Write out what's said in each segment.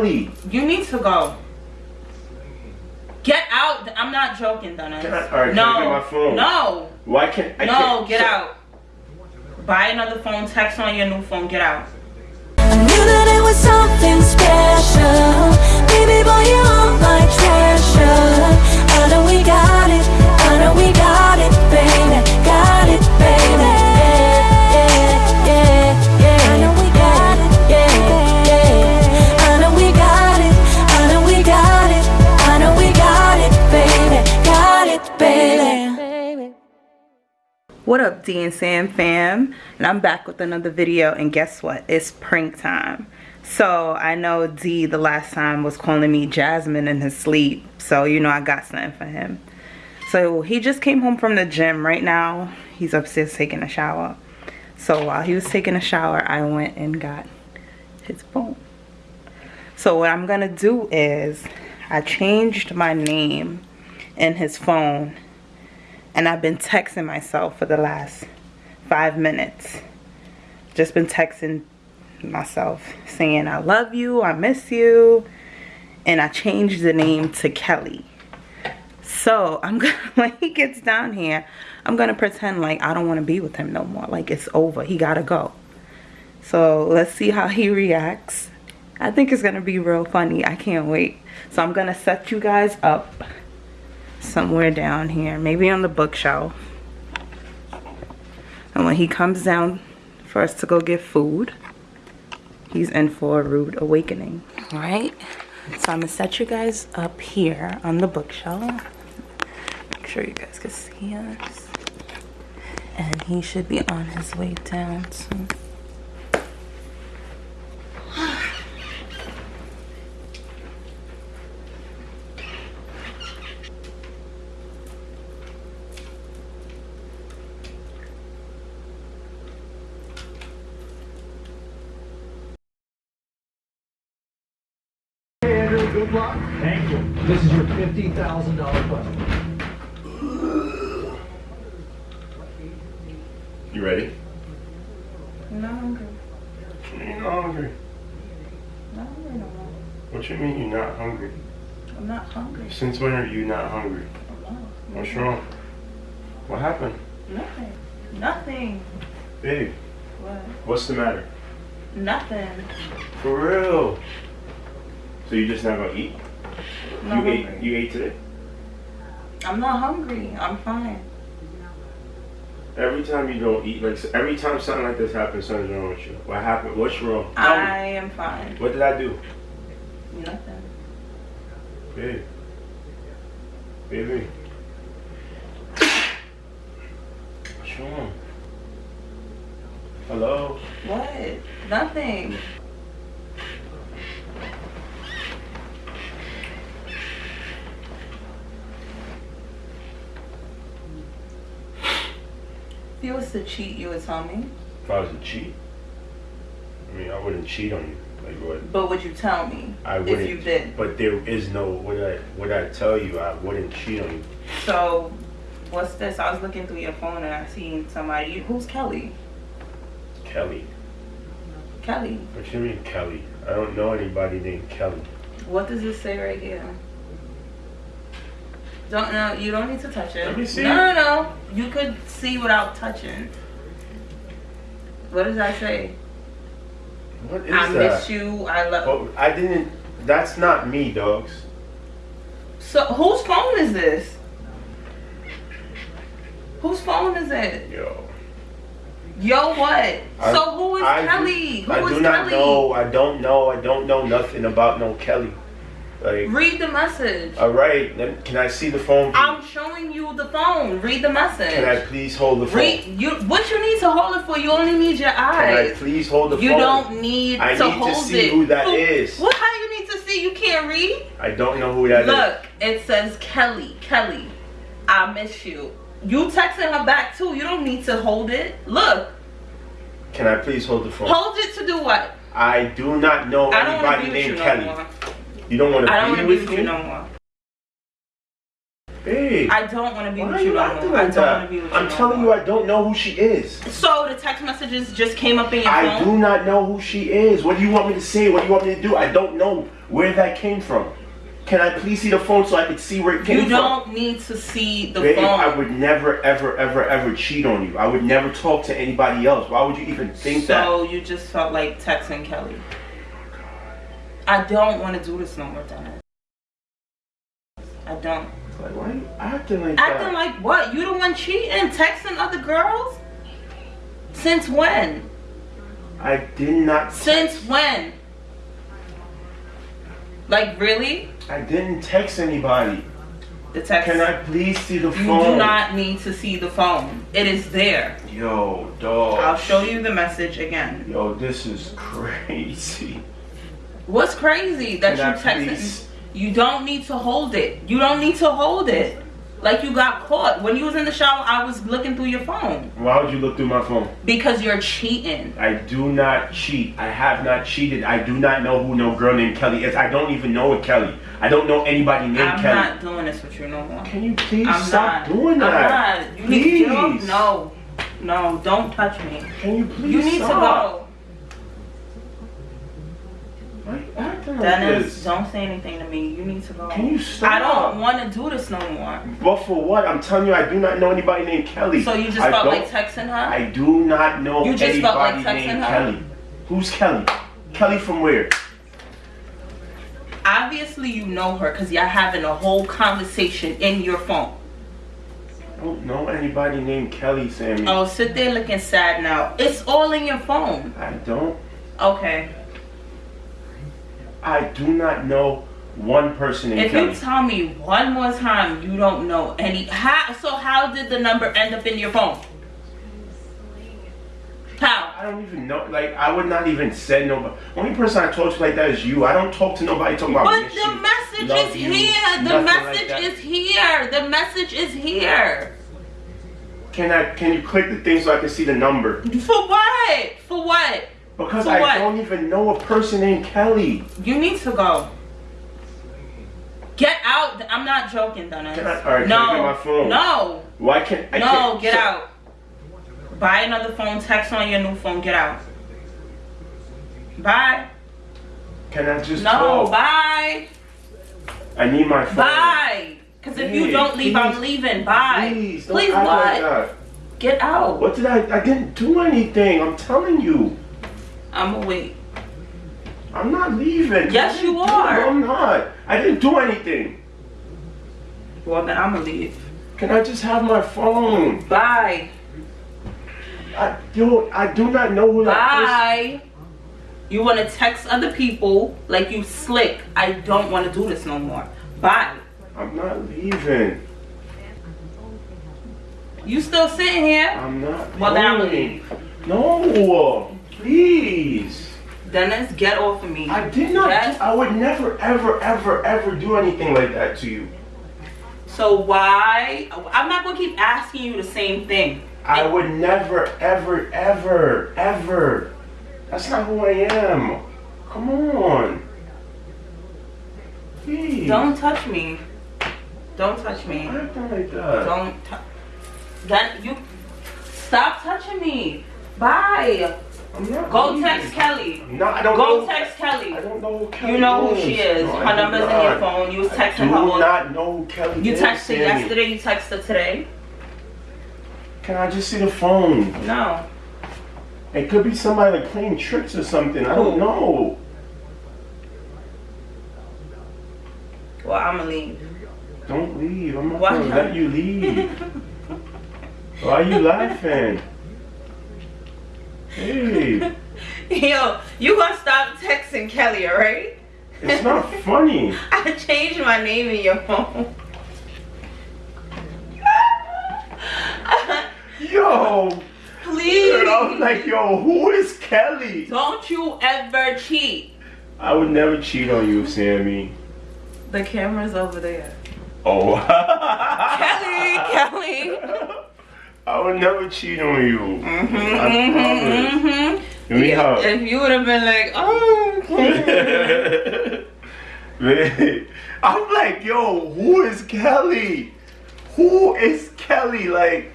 Kelly. You need to go. Get out. I'm not joking, Dennis. Can I- all right, no. can I get my phone? No. Why can't I no, can't, get so- out. Buy another phone, text on your new phone, get out. I knew that it was something special. Baby boy, you're my treasure. D and Sam fam? And I'm back with another video. And guess what? It's prank time. So I know D the last time was calling me Jasmine in his sleep. So you know I got something for him. So he just came home from the gym right now. He's upstairs taking a shower. So while he was taking a shower, I went and got his phone. So what I'm gonna do is I changed my name in his phone and I've been texting myself for the last five minutes. Just been texting myself saying I love you, I miss you, and I changed the name to Kelly. So I'm gonna when he gets down here, I'm gonna pretend like I don't want to be with him no more. Like it's over. He gotta go. So let's see how he reacts. I think it's gonna be real funny. I can't wait. So I'm gonna set you guys up somewhere down here maybe on the bookshelf. And when he comes down for us to go get food he's in for a rude awakening. All right so i'm gonna set you guys up here on the bookshelf. Make sure you guys can see us. And he should be on his way down soon good luck. Thank you. This is your $50,000 question. You ready? i'm not hungry You're not hungry. not hungry no more What you mean you're not hungry? i'm not hungry Since when are you not hungry? Oh, what's wrong? What happened? nothing nothing Babe, what what's the matter? nothing For real. So you just not gonna eat? You ate hungry. you ate today? i'm not hungry i'm fine Every time you don't eat, like every time something like this happens, something's wrong with you. What happened? What's wrong? I am fine What did I do? nothing Babe. Baby. What's wrong? Hello? what nothing you was to cheat, you would tell me. If I was to cheat? I mean, I wouldn't cheat on you. Like what? But would you tell me I wouldn't. you did? But there is no. Would I? Would I tell you? I wouldn't cheat on you. So, what's this? I was looking through your phone and I seen somebody. Who's Kelly? Kelly. Kelly. What do you mean, Kelly? I don't know anybody named Kelly. What does this say right here? Don't no, you don't need to touch it. Let me see. No, no, no. You could see without touching. What does that say? What is I that? miss you. I love. Oh, I didn't. That's not me, dogs. So whose phone is this? Whose phone is it? Yo. Yo, what? I- so who is I do- Kelly? Who I is do not Kelly? know. I don't know. I don't know nothing about no Kelly. Like, Read the message. all right. Then can I see the phone? please? I'm showing you the phone. Read the message. Can I please hold the phone? Read you. What you need to hold it for? You only need your eyes. Can I please hold the You phone? You don't need I to need to hold see it. who that is. What? How you need to see? You can't read. I don't know who that is. Look, it says Kelly. Kelly, I miss you. You texting her back too. You don't need to hold it. Look, Can I please hold the phone? hold it to do what? I do not know I to anybody be with you named Kelly. more. You don't want I don't to want be to be with with you no more. Babe. I don't want to be with you you no more. I don't want to be with you. I'm no telling you. I don't know who she is. So the text messages just came up in your I phone. do not know who she is. What do you want me to say? What do you want me to do? I don't know where that came from. Can I please see the phone so I can see where it came from? You don't need to see the Babe, phone. I would never, ever, ever, ever cheat on you. I would never talk to anybody else. Why would you even think that? so you just felt like texting Kelly. I don't want to do this no more, Dennis. I don't. Like, why are you acting like that? Acting like what? You the one cheating, texting other girls? Since when? I did not. Since when? Like really? I didn't text anybody. The text. Can I please see the You phone? You do not need to see the phone. It is there. Yo, dog. I'll show you the message again. Yo, this is crazy. What's crazy that you texted? please- You don't need to hold it. You don't need to hold it. Like you got caught when you was in the shower. I was looking through your phone Why would you look through my phone? because you're cheating. I do not cheat. I have not cheated. I do not know who no girl named Kelly is. I don't even know a Kelly. I don't know anybody named Kelly. I'm not doing this with you no more. Can you please I'm stop not doing that? I'm not. You need to. Please. No, no, don't touch me. Can you please You need stop? to go. Why you acting like Dennis, don't say anything to me. You need to go. Can you stop? I don't want to do this no more. But for what? I'm telling you, I do not know anybody named Kelly. So you just I felt like texting her? I do not know You just anybody felt like texting named her? Kelly. Who's Kelly? Kelly from where? Obviously, you know her because y'all having a whole conversation in your phone. I don't know anybody named Kelly, Sammy. Oh, sit there looking sad now. It's all in your phone. I don't. Okay. I do not know one person named If Kelly. you tell me one more time you don't know any, how? So how did the number end up in your phone? How? I don't even know. Like, I would not even say nobody. Only person I talk to like that is you. I don't talk to nobody talking about But the you, message love is you, here. The like message that. is here. The message is here. Can I? Can you click the thing so I can see the number? For what? For what? Because For I what? don't even know a person named Kelly. You need to go. Get out. I'm not joking, Dennis. Can I- all right, can no. I get my phone? No. Why can't I? no, can't, get so- out. Buy another phone, text on your new phone, get out. Bye. Can I just No, talk? bye. I need my phone. Bye. Because if you don't leave, I'm leaving. Bye. Please, don't Please what? like. Get out. What did I? I didn't do anything. I'm telling you. I'm gonna wait. I'm not leaving. Yes, you are. I'm not. I didn't do anything. Well, then I'm gonna leave. Can I just have my phone? Bye. I do. I do not know who that Bye. You want to text other people like you slick. I don't want to do this no more. Bye. I'm not leaving. You still sitting here? I'm not. Well, then I'm gonna leave. No, please. Dennis, get off of me. I did not. I would never, ever, ever, ever do anything like that to you. So why? I'm not gonna keep asking you the same thing. I would never, ever, ever, ever. That's not who I am. Come on. Please. Don't touch me. Don't touch me. like. Don't. T- then you stop touching me. Bye. Not Go leaving. text Kelly. No, I don't Go know. text Kelly. I don't know who Kelly You know who she is. No, her number's in your phone. You was I texting do her. not know who Kelly You texted yesterday. You texted today. Can I just see the phone? No. It could be somebody like playing tricks or something. I don't know. Well, I'ma leave. Don't leave. I'm not Why gonna not? let you leave. Why are you laughing? Hey, Yo, you gonna stop texting Kelly, alright? it's not funny. I changed my name in your phone. Yo, Please. I was like, yo, who is Kelly? Don't you ever cheat. I would never cheat on you, Sammy. The camera's over there. Oh. Kelly, Kelly. I would never cheat on you. Mm-hmm, I promise. mm-hmm. Give me a hug. If you would have been like, oh, okay. Man, I'm like, yo, who is Kelly? Who is Kelly? Like,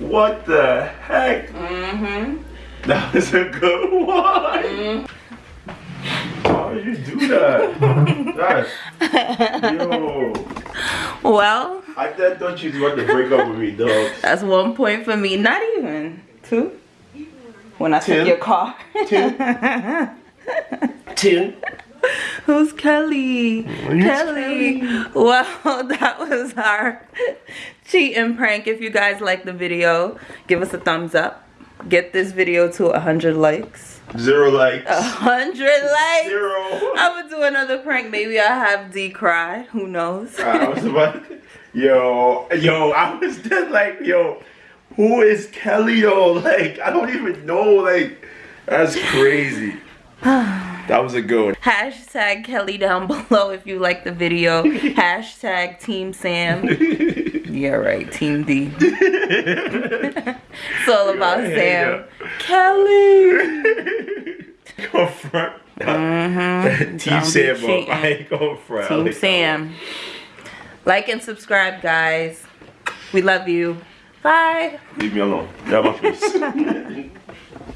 what the heck? Mm-hmm. That was a good one. Why did you do that? That's, yo. Well, I th- thought you was about to break up with me, dog. that's one point for me. Not even. Two? When I took your car. Two. Two. Who's Kelly? Who's Kelly. Well, that was our cheating prank. If you guys like the video, give us a thumbs up. Get this video to 100 likes. Zero likes. 100 likes. Zero. I'm gonna do another prank. Maybe I'll have D cry. Who knows? I was about to, yo, yo, I was just like, yo, who is Kelly though? Like, I don't even know, like, that's crazy. That was a good one. Hashtag Kelly down below if you like the video. Hashtag Team Sam. Yeah, right. Team D. it's all about Sam. Kelly. Go front. Mm -hmm. Team Sam. I ain't going front. Team Sam. Like and subscribe, guys. We love you. Bye. Leave me alone. Get out my face.